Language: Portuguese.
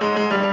Música